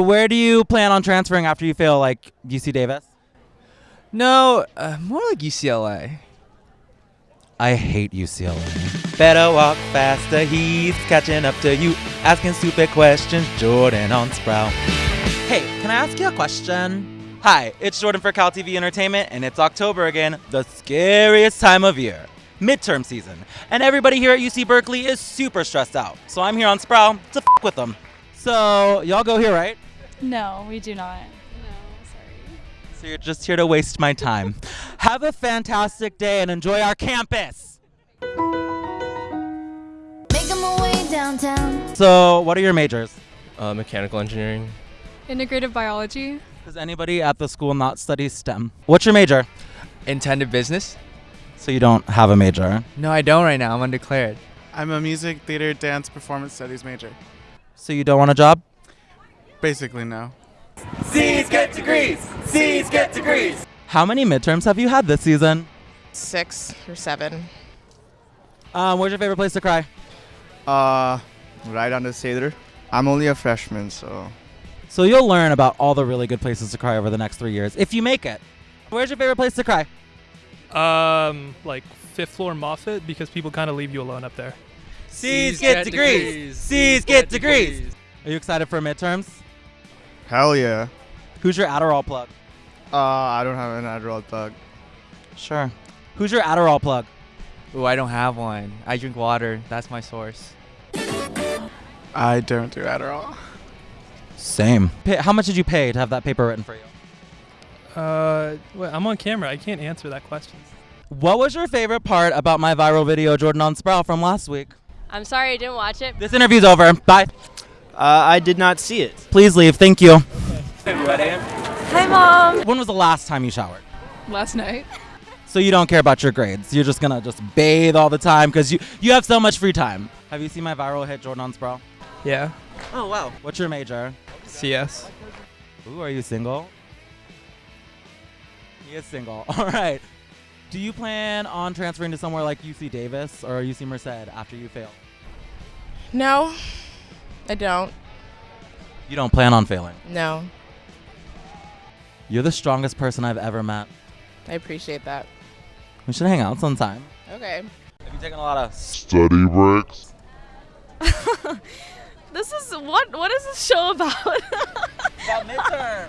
Where do you plan on transferring after you fail, like UC Davis? No, uh, more like UCLA. I hate UCLA. Better walk faster, he's catching up to you, asking stupid questions. Jordan on Sproul. Hey, can I ask you a question? Hi, it's Jordan for Cal TV Entertainment, and it's October again, the scariest time of year, midterm season. And everybody here at UC Berkeley is super stressed out. So I'm here on Sproul to f with them. So, y'all go here, right? No, we do not. No, sorry. So you're just here to waste my time. Have a fantastic day and enjoy our campus. Making my way downtown. So, what are your majors? Uh, mechanical engineering. Integrative biology. Does anybody at the school not study STEM? What's your major? Intended business? So you don't have a major. No, I don't right now. I'm undeclared. I'm a music, theater, dance, performance studies major. So you don't want a job? Basically, no. C's get degrees. C's get degrees. How many midterms have you had this season? Six or seven. Um, where's your favorite place to cry? Uh, right on the Sather. I'm only a freshman, so. So you'll learn about all the really good places to cry over the next three years if you make it. Where's your favorite place to cry? Um, like fifth floor Moffitt because people kind of leave you alone up there. C's get degrees. C's get degrees. Are you excited for midterms? Hell yeah. Who's your Adderall plug? Uh, I don't have an Adderall plug. Sure. Who's your Adderall plug? Ooh, I don't have one. I drink water. That's my source. I don't do Adderall. Same. Pay, how much did you pay to have that paper written for you? Uh, wait, I'm on camera. I can't answer that question. What was your favorite part about my viral video, Jordan on Sproul, from last week? I'm sorry I didn't watch it. This interview's over. Bye. Uh, I did not see it. Please leave. Thank you. Hi, Mom. When was the last time you showered? Last night. So you don't care about your grades. You're just gonna just bathe all the time because you you have so much free time. Have you seen my viral hit, Jordan on Sproul? Yeah. Oh wow. What's your major? CS. Ooh, are you single? He is single. All right. Do you plan on transferring to somewhere like UC Davis or UC Merced after you fail? No, I don't. You don't plan on failing. No, You're the strongest person I've ever met. I appreciate that. We should hang out sometime. Okay. Have you taken a lot of Study breaks. This is what? What is this show about? about midterm?